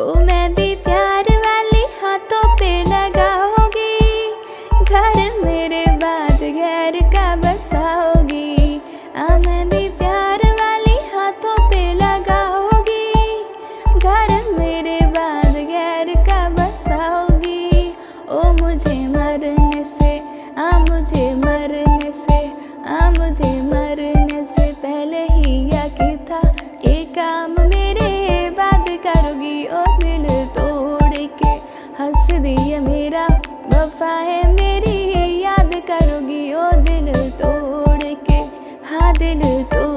मैं भी प्यार घर मेरे का बसाओगी। ओ मुझे मरने से, आ मुझे मरने से, आ मुझे मरने से पहले ही यकी था, ये काम में मकसद ये मेरा, वफा है मेरी, ये याद करोगी ओ दिल तोड़ के। हाँ दिल तोड़